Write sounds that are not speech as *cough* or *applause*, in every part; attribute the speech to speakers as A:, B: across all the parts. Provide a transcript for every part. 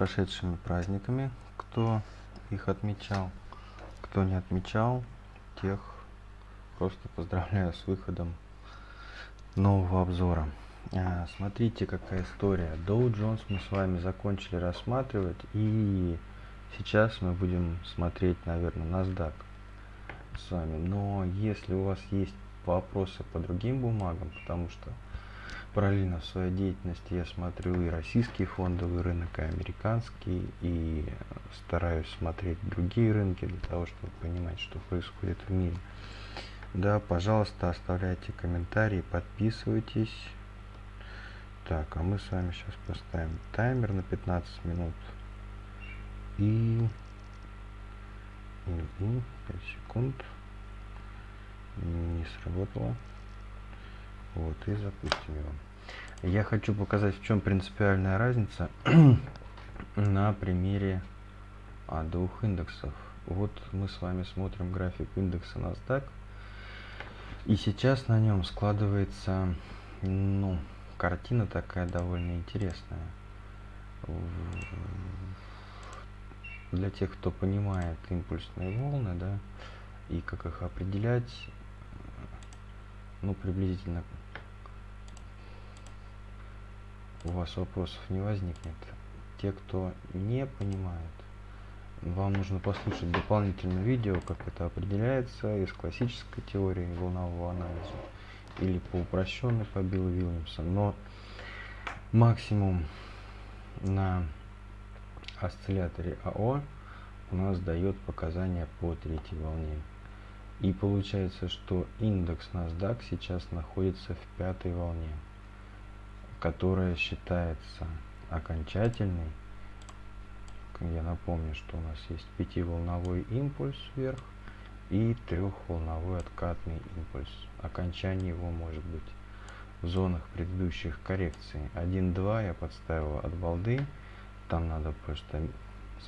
A: прошедшими праздниками, кто их отмечал. Кто не отмечал, тех просто поздравляю с выходом нового обзора. А, смотрите, какая история. Dow Jones мы с вами закончили рассматривать, и сейчас мы будем смотреть, наверное, NASDAQ с вами. Но если у вас есть вопросы по другим бумагам, потому что параллельно в своей деятельности я смотрю и российский фондовый рынок, и американский, и стараюсь смотреть другие рынки для того, чтобы понимать, что происходит в мире. Да, пожалуйста, оставляйте комментарии, подписывайтесь. Так, а мы с вами сейчас поставим таймер на 15 минут. И... и, и 5 секунд. Не сработало. Вот, и запустим его. Я хочу показать, в чем принципиальная разница *clears throat* на примере а, двух индексов. Вот мы с вами смотрим график индекса NASDAQ. И сейчас на нем складывается, ну, картина такая довольно интересная. Для тех, кто понимает импульсные волны, да, и как их определять, ну, приблизительно у вас вопросов не возникнет. Те, кто не понимает, вам нужно послушать дополнительное видео, как это определяется из классической теории волнового анализа или по упрощенной по Биллу Вильямсу. Но максимум на осцилляторе АО у нас дает показания по третьей волне. И получается, что индекс NASDAQ сейчас находится в пятой волне которая считается окончательной. Я напомню, что у нас есть пятиволновой импульс вверх и трехволновой откатный импульс. Окончание его может быть в зонах предыдущих коррекций. 1-2 я подставил от балды. Там надо просто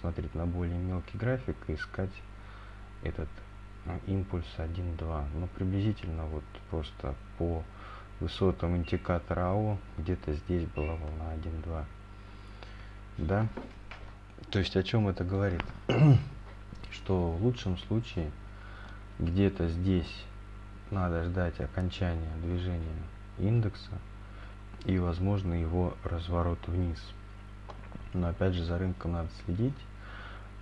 A: смотреть на более мелкий график и искать этот а, импульс 1-2. Ну, приблизительно вот просто по высотам индикатора АО где-то здесь была волна 1-2 да? То есть о чем это говорит? *clears throat* Что в лучшем случае где-то здесь надо ждать окончания движения индекса и возможно его разворот вниз. Но опять же за рынком надо следить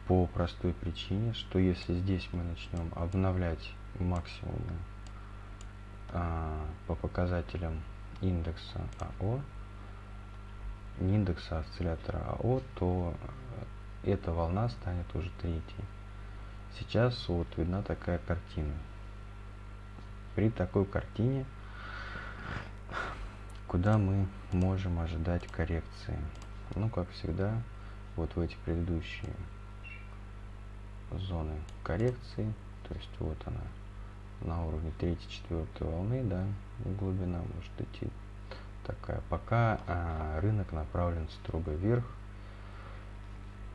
A: по простой причине что если здесь мы начнем обновлять максимумы а, по показателям индекса АО, индекса осциллятора АО, то эта волна станет уже третьей. Сейчас вот видна такая картина. При такой картине, куда мы можем ожидать коррекции? Ну, как всегда, вот в эти предыдущие зоны коррекции, то есть вот она, на уровне 3-4 волны, да, глубина может идти такая. Пока а, рынок направлен строго вверх.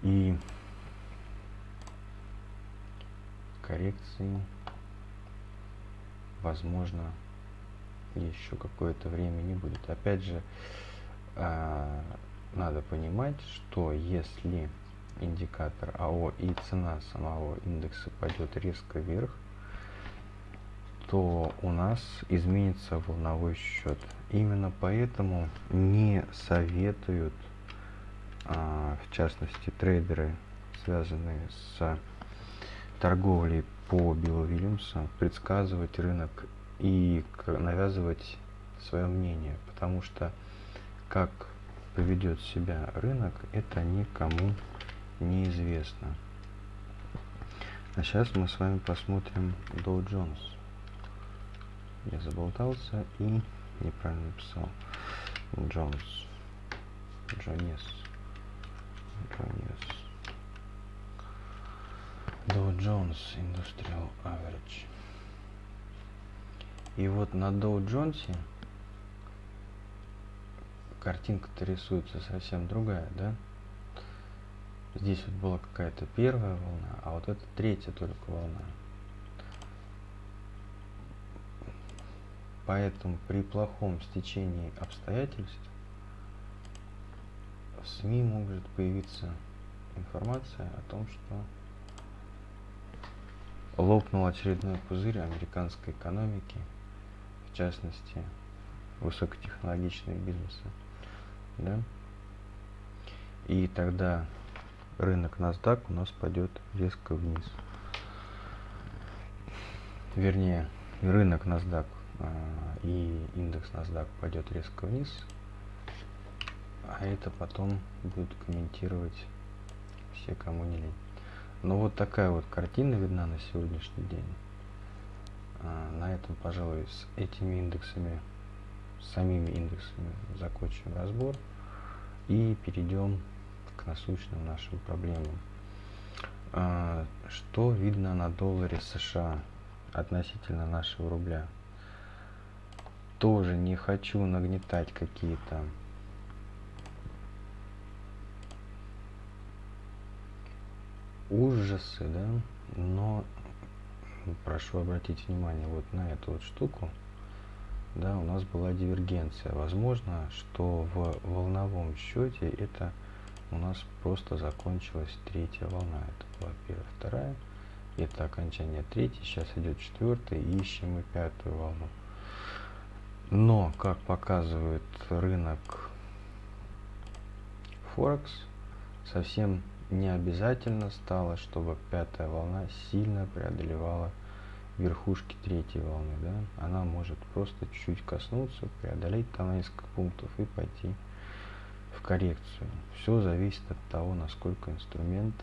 A: И коррекции, возможно, еще какое-то время не будет. Опять же, а, надо понимать, что если индикатор АО и цена самого индекса пойдет резко вверх, то у нас изменится волновой счет. Именно поэтому не советуют, а, в частности, трейдеры, связанные с торговлей по Биллу Вильямсу, предсказывать рынок и навязывать свое мнение, потому что как поведет себя рынок, это никому неизвестно. А сейчас мы с вами посмотрим Dow Jones я заболтался и неправильно написал. Джонс. Джонес. Джонес. Dow Jones Industrial Average. И вот на Dow Jones картинка-то рисуется совсем другая, да? Здесь вот была какая-то первая волна, а вот это третья только волна. Поэтому при плохом стечении обстоятельств в СМИ может появиться информация о том, что лопнул очередной пузырь американской экономики, в частности, высокотехнологичные бизнесы. Да? И тогда рынок NASDAQ у нас пойдет резко вниз. Вернее, рынок NASDAQ и индекс NASDAQ пойдет резко вниз, а это потом будут комментировать все, кому не лень. Но вот такая вот картина видна на сегодняшний день. А, на этом, пожалуй, с этими индексами, самими индексами закончим разбор и перейдем к насущным нашим проблемам. А, что видно на долларе США относительно нашего рубля? Тоже не хочу нагнетать какие-то ужасы, да, но прошу обратить внимание вот на эту вот штуку, да, у нас была дивергенция. Возможно, что в волновом счете это у нас просто закончилась третья волна. Это была первая, вторая, это окончание третьей, сейчас идет четвертая, и ищем мы пятую волну. Но, как показывает рынок Форекс, совсем не обязательно стало, чтобы пятая волна сильно преодолевала верхушки третьей волны. Да? Она может просто чуть-чуть коснуться, преодолеть там несколько пунктов и пойти в коррекцию. Все зависит от того, насколько инструмент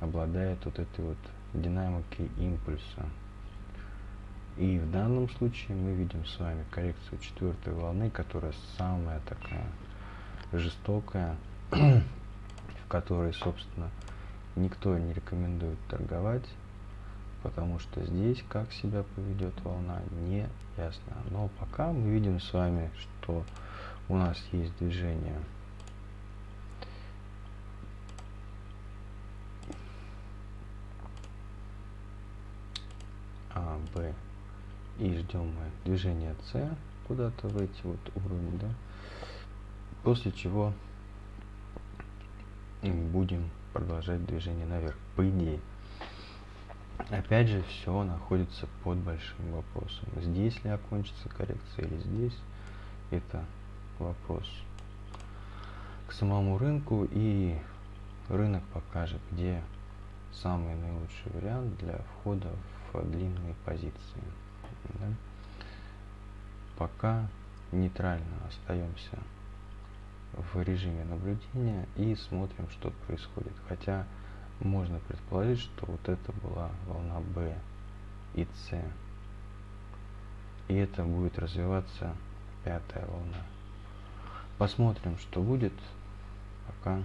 A: обладает вот этой вот динамикой импульса. И в данном случае мы видим с вами коррекцию четвертой волны, которая самая такая жестокая *clears throat* в которой, собственно, никто не рекомендует торговать, потому что здесь как себя поведет волна, не ясно. Но пока мы видим с вами, что у нас есть движение А, Б и ждем мы движение С куда-то в эти вот уровни, да, после чего будем продолжать движение наверх. По идее. Опять же, все находится под большим вопросом. Здесь ли окончится коррекция или здесь, это вопрос к самому рынку. И рынок покажет, где самый наилучший вариант для входа в длинные позиции. Да? Пока нейтрально остаемся в режиме наблюдения и смотрим, что происходит. Хотя можно предположить, что вот это была волна B и C. И это будет развиваться пятая волна. Посмотрим, что будет. Пока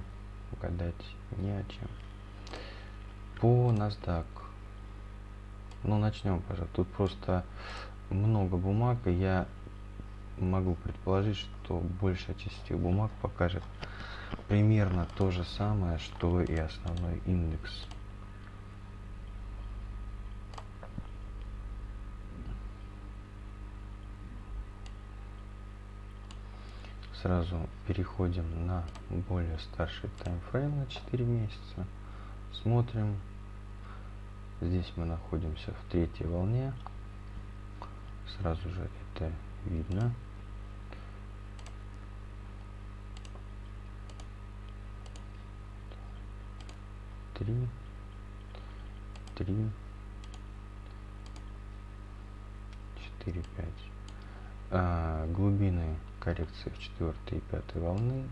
A: гадать не о чем. По NASDAQ. Ну, начнем, пожалуйста. Тут просто много бумаг, и я могу предположить, что большая часть этих бумаг покажет примерно то же самое, что и основной индекс. Сразу переходим на более старший таймфрейм на 4 месяца. Смотрим. Здесь мы находимся в третьей волне. Сразу же это видно. три, три, четыре, пять. А, глубины коррекции в четвертой и пятой волны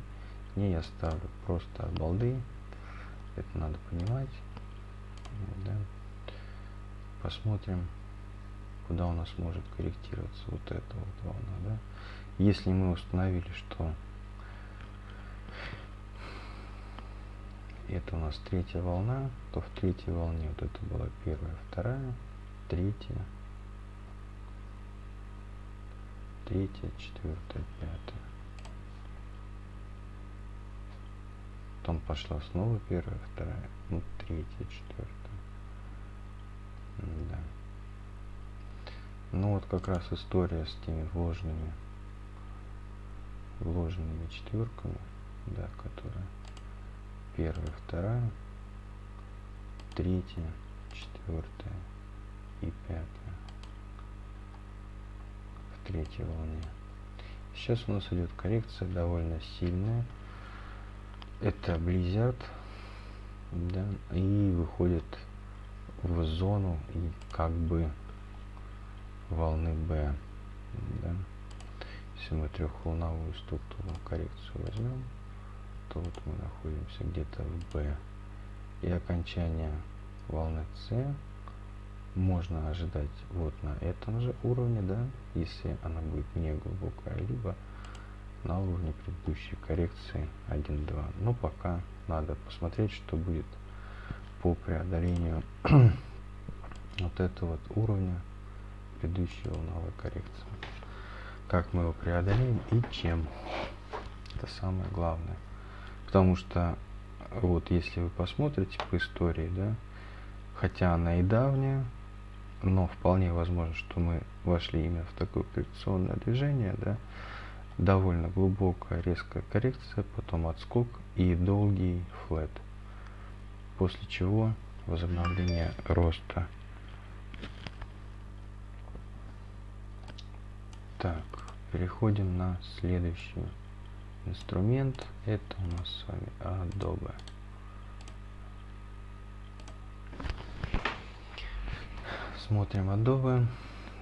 A: не я ставлю просто балды. Это надо понимать. Да. Посмотрим, куда у нас может корректироваться вот эта вот волна. Да. Если мы установили, что это у нас третья волна, то в третьей волне вот это была первая, вторая, третья, третья, четвертая, пятая. Потом пошла снова первая, вторая, ну третья, четвертая. Да. Ну вот как раз история с теми вложенными, вложенными четверками да, которая первая, вторая, третья, четвертая и пятая в третьей волне. Сейчас у нас идет коррекция довольно сильная. Это Blizzard, да, и выходит в зону и как бы волны B, да. Если мы трехволновую структуру коррекцию возьмем, то вот мы находимся где-то в B. И окончание волны C можно ожидать вот на этом же уровне, да, если она будет не глубокая, либо на уровне предыдущей коррекции 1-2. Но пока надо посмотреть, что будет по преодолению *clears throat* вот этого вот уровня предыдущей волновой коррекции. Как мы его преодолеем и чем. Это самое главное. Потому что вот если вы посмотрите по истории, да, хотя она и давняя, но вполне возможно, что мы вошли именно в такое коррекционное движение, да, довольно глубокая резкая коррекция, потом отскок и долгий флет, после чего возобновление роста. Так, переходим на следующий инструмент. Это у нас с вами Adobe. Смотрим Adobe.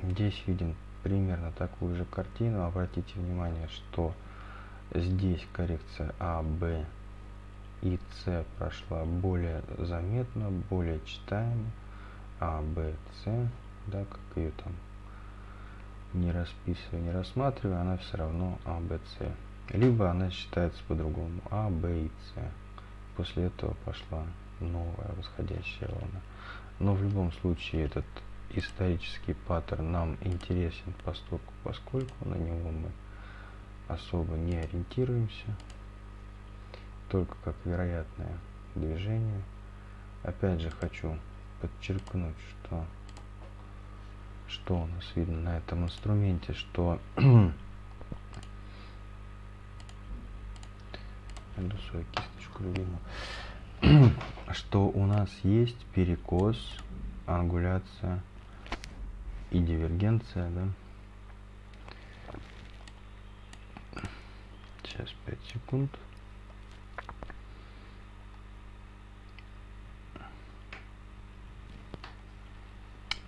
A: Здесь видим примерно такую же картину. Обратите внимание, что здесь коррекция А, Б и С прошла более заметно, более читаемо. А, Б, С, да, как ее там не расписываю, не рассматриваю, она все равно А, Б, С. Либо она считается по-другому А, Б и С. После этого пошла новая восходящая волна. Но в любом случае этот исторический паттерн нам интересен поскольку, поскольку на него мы особо не ориентируемся, только как вероятное движение. Опять же хочу подчеркнуть, что что у нас видно на этом инструменте, что *clears throat* найду свою кисточку любимую, *clears throat* что у нас есть перекос, ангуляция и дивергенция, да. Сейчас 5 секунд.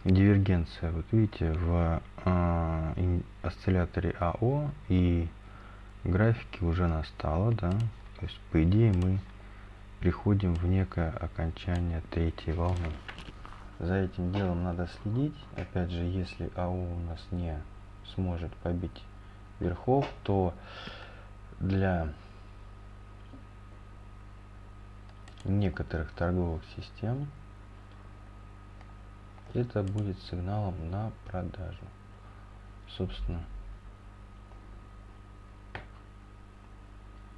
A: Дивергенция, вот видите, в э, осцилляторе АО и графике уже настала, да. То есть, по идее, мы приходим в некое окончание третьей волны за этим делом надо следить. Опять же, если АУ у нас не сможет побить верхов, то для некоторых торговых систем это будет сигналом на продажу. Собственно,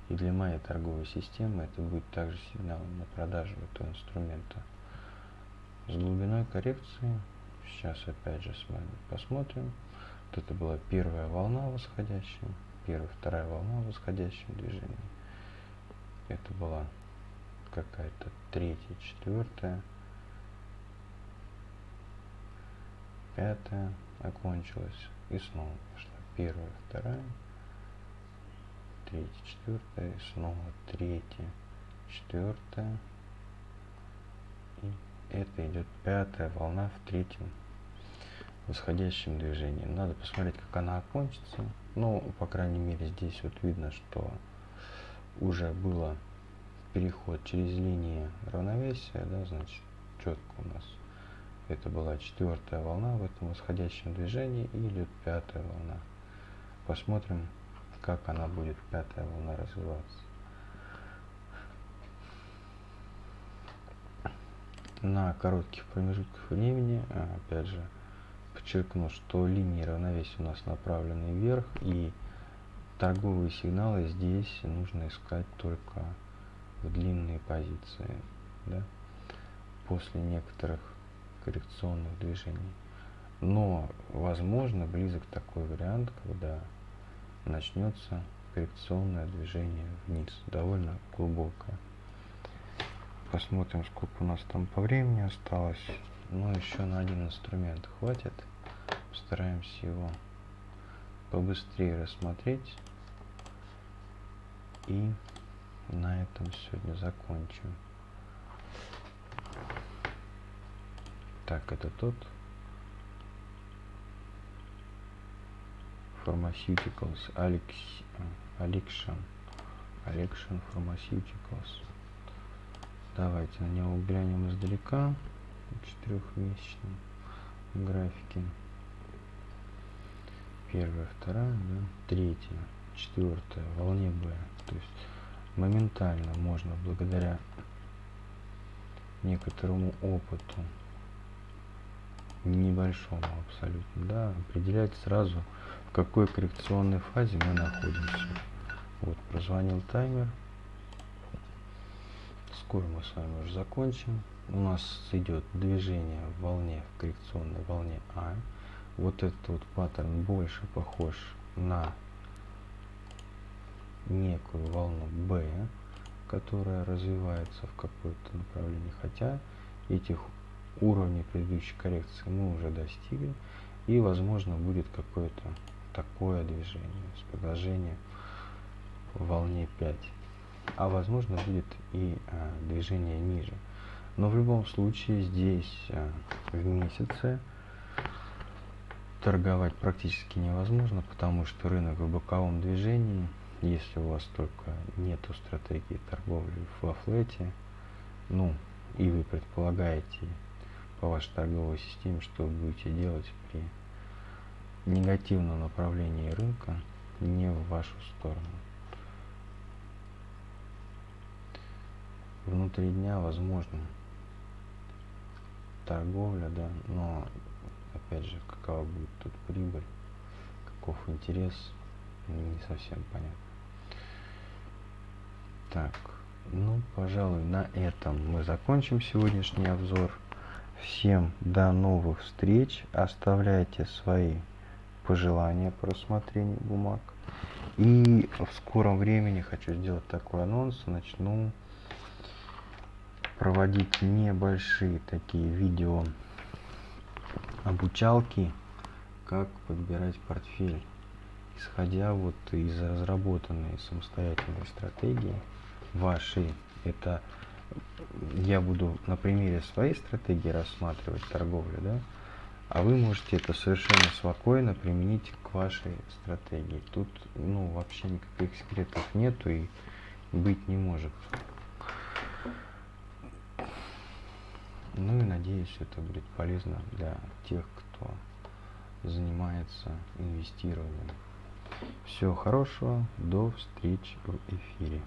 A: и для моей торговой системы это будет также сигналом на продажу этого инструмента с глубиной коррекции. Сейчас опять же с вами посмотрим. Вот это была первая волна восходящая, первая, вторая волна восходящего движения. Это была какая-то третья, четвертая, пятая окончилась. И снова пошла первая, вторая, третья, четвертая, и снова третья, четвертая и это идет пятая волна в третьем восходящем движении. Надо посмотреть, как она окончится. Но, по крайней мере, здесь вот видно, что уже было переход через линии равновесия, да, значит, четко у нас это была четвертая волна в этом восходящем движении и идет пятая волна. Посмотрим, как она будет, пятая волна, развиваться. на коротких промежутках времени, а, опять же, подчеркну, что линии равновесия у нас направлены вверх, и торговые сигналы здесь нужно искать только в длинные позиции, да, после некоторых коррекционных движений. Но, возможно, близок такой вариант, когда начнется коррекционное движение вниз, довольно глубокое. Посмотрим, сколько у нас там по времени осталось. Ну, еще на один инструмент хватит. Постараемся его побыстрее рассмотреть. И на этом сегодня закончим. Так, это тот. Pharmaceuticals. Alex, Alexion. Alexion Pharmaceuticals. Давайте на него глянем издалека. Четырехмесячном графике. Первая, вторая, да, третья, четвертая, волне Б. То есть моментально можно благодаря некоторому опыту небольшому абсолютно, да, определять сразу, в какой коррекционной фазе мы находимся. Вот, прозвонил таймер. Скоро мы с вами уже закончим. У нас идет движение в волне, в коррекционной волне А. Вот этот вот паттерн больше похож на некую волну B, которая развивается в какое-то направление. Хотя этих уровней предыдущей коррекции мы уже достигли. И возможно будет какое-то такое движение с продолжением в волне 5 а возможно будет и а, движение ниже. Но в любом случае здесь а, в месяце торговать практически невозможно, потому что рынок в боковом движении, если у вас только нету стратегии торговли во флете, ну, и вы предполагаете по вашей торговой системе, что вы будете делать при негативном направлении рынка не в вашу сторону. внутри дня возможно торговля, да, но опять же, какова будет тут прибыль, каков интерес, не совсем понятно. Так, ну, пожалуй, на этом мы закончим сегодняшний обзор. Всем до новых встреч. Оставляйте свои пожелания по рассмотрению бумаг. И в скором времени хочу сделать такой анонс. Начну проводить небольшие такие видео обучалки, как подбирать портфель, исходя вот из разработанной самостоятельной стратегии вашей. Это я буду на примере своей стратегии рассматривать торговлю, да, а вы можете это совершенно спокойно применить к вашей стратегии. Тут, ну, вообще никаких секретов нету и быть не может. Ну и надеюсь, это будет полезно для тех, кто занимается инвестированием. Всего хорошего, до встречи в эфире.